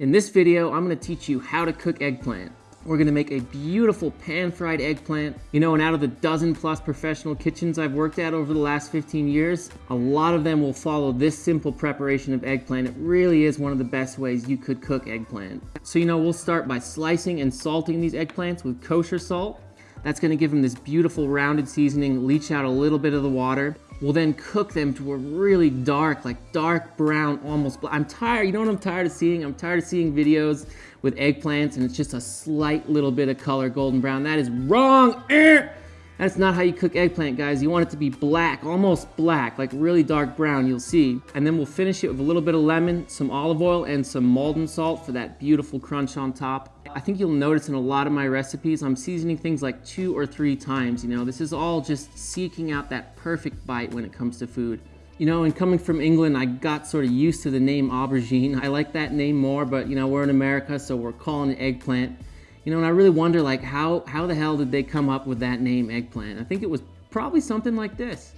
In this video, I'm gonna teach you how to cook eggplant. We're gonna make a beautiful pan-fried eggplant. You know, and out of the dozen plus professional kitchens I've worked at over the last 15 years, a lot of them will follow this simple preparation of eggplant. It really is one of the best ways you could cook eggplant. So you know, we'll start by slicing and salting these eggplants with kosher salt. That's gonna give them this beautiful rounded seasoning, leach out a little bit of the water. We'll then cook them to a really dark, like dark brown, almost black. I'm tired, you know what I'm tired of seeing? I'm tired of seeing videos with eggplants and it's just a slight little bit of color golden brown. That is wrong. Eh! That's not how you cook eggplant, guys. You want it to be black, almost black, like really dark brown, you'll see. And then we'll finish it with a little bit of lemon, some olive oil, and some Maldon salt for that beautiful crunch on top. I think you'll notice in a lot of my recipes, I'm seasoning things like two or three times, you know. This is all just seeking out that perfect bite when it comes to food. You know, and coming from England, I got sort of used to the name aubergine. I like that name more, but you know, we're in America, so we're calling it eggplant. You know, and I really wonder like how, how the hell did they come up with that name eggplant? I think it was probably something like this.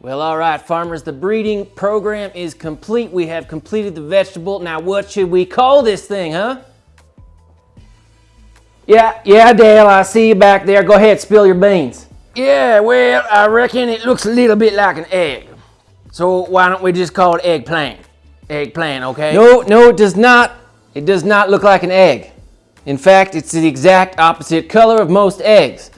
Well, all right, farmers, the breeding program is complete. We have completed the vegetable. Now, what should we call this thing, huh? Yeah, yeah, Dale, I see you back there. Go ahead, spill your beans. Yeah, well, I reckon it looks a little bit like an egg. So why don't we just call it eggplant? Eggplant, okay? No, no, it does not. It does not look like an egg. In fact, it's the exact opposite color of most eggs.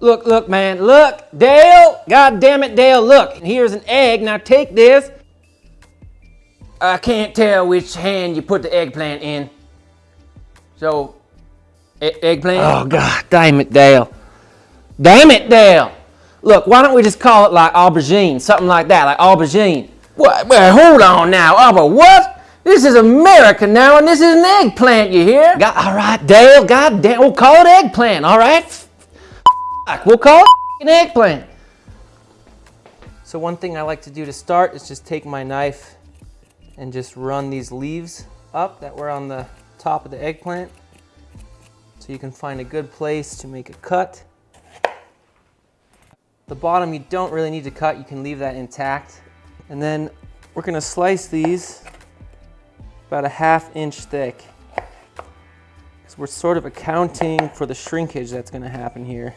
Look, look, man, look, Dale, god damn it, Dale, look, here's an egg, now take this. I can't tell which hand you put the eggplant in. So, e eggplant? Oh, god damn it, Dale. Damn it, Dale. Look, why don't we just call it like aubergine, something like that, like aubergine. What, well, hold on now, auber what? This is America now, and this is an eggplant, you hear? God, all right, Dale, god damn, we'll call it eggplant, all right? We'll call it an eggplant. So one thing I like to do to start is just take my knife and just run these leaves up that were on the top of the eggplant. So you can find a good place to make a cut. The bottom you don't really need to cut, you can leave that intact. And then we're gonna slice these about a half inch thick. Because we're sort of accounting for the shrinkage that's gonna happen here.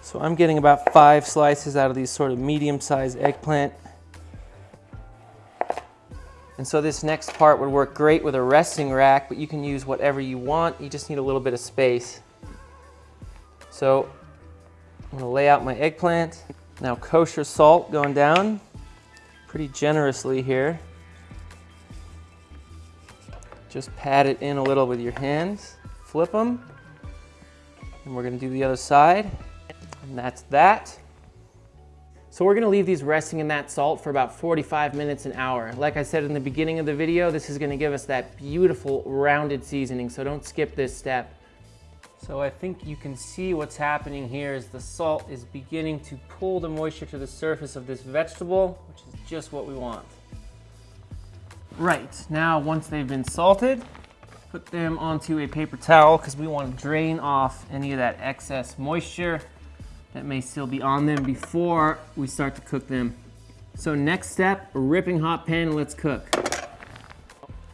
So I'm getting about five slices out of these sort of medium-sized eggplant. And so this next part would work great with a resting rack, but you can use whatever you want. You just need a little bit of space. So I'm gonna lay out my eggplant. Now kosher salt going down pretty generously here. Just pat it in a little with your hands, flip them, and we're gonna do the other side, and that's that. So we're gonna leave these resting in that salt for about 45 minutes, an hour. Like I said in the beginning of the video, this is gonna give us that beautiful rounded seasoning, so don't skip this step. So I think you can see what's happening here is the salt is beginning to pull the moisture to the surface of this vegetable, which is just what we want. Right, now once they've been salted, put them onto a paper towel because we want to drain off any of that excess moisture that may still be on them before we start to cook them. So next step, ripping hot pan let's cook.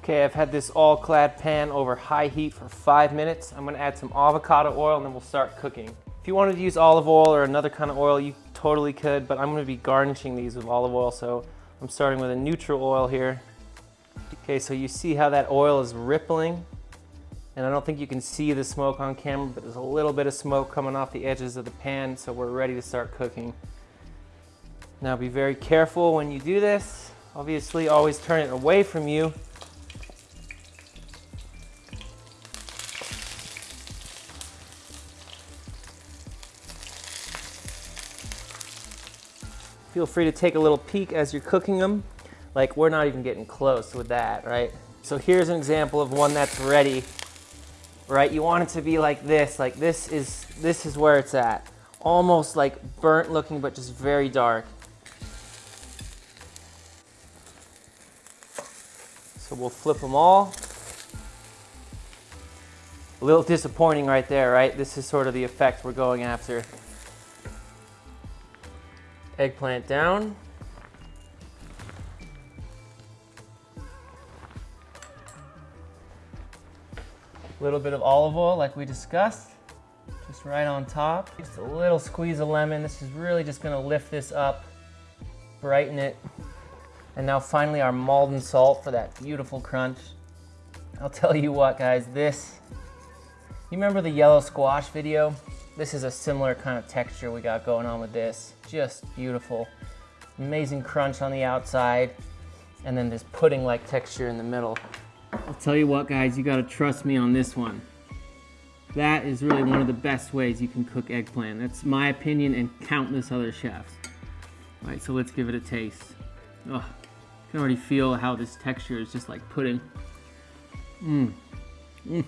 Okay, I've had this All-Clad pan over high heat for five minutes. I'm gonna add some avocado oil and then we'll start cooking. If you wanted to use olive oil or another kind of oil, you totally could, but I'm gonna be garnishing these with olive oil, so I'm starting with a neutral oil here. Okay, so you see how that oil is rippling? And I don't think you can see the smoke on camera, but there's a little bit of smoke coming off the edges of the pan, so we're ready to start cooking. Now be very careful when you do this. Obviously, always turn it away from you. Feel free to take a little peek as you're cooking them. Like we're not even getting close with that, right? So here's an example of one that's ready, right? You want it to be like this, like this is, this is where it's at. Almost like burnt looking, but just very dark. So we'll flip them all. A little disappointing right there, right? This is sort of the effect we're going after. Eggplant down. A little bit of olive oil like we discussed, just right on top. Just a little squeeze of lemon. This is really just gonna lift this up, brighten it. And now finally our Maldon salt for that beautiful crunch. I'll tell you what guys, this, you remember the yellow squash video? This is a similar kind of texture we got going on with this. Just beautiful. Amazing crunch on the outside, and then this pudding-like texture in the middle. I'll tell you what guys, you gotta trust me on this one. That is really one of the best ways you can cook eggplant. That's my opinion and countless other chefs. All right, so let's give it a taste. Oh, you can already feel how this texture is just like pudding. Mmm. Mmm.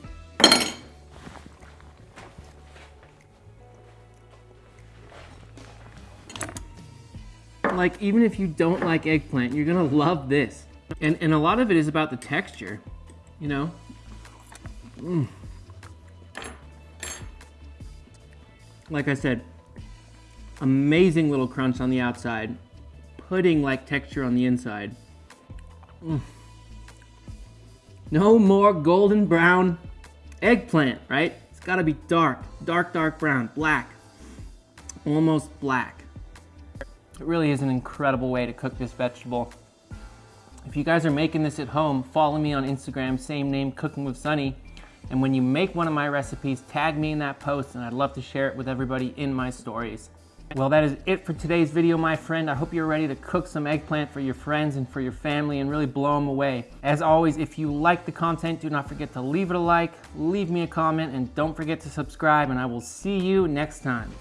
Like, even if you don't like eggplant, you're gonna love this. And, and a lot of it is about the texture, you know? Mm. Like I said, amazing little crunch on the outside, pudding-like texture on the inside. Mm. No more golden brown eggplant, right? It's gotta be dark, dark, dark brown, black, almost black. It really is an incredible way to cook this vegetable. If you guys are making this at home, follow me on Instagram, same name, Cooking with Sunny. And when you make one of my recipes, tag me in that post and I'd love to share it with everybody in my stories. Well, that is it for today's video, my friend. I hope you're ready to cook some eggplant for your friends and for your family and really blow them away. As always, if you like the content, do not forget to leave it a like, leave me a comment, and don't forget to subscribe, and I will see you next time.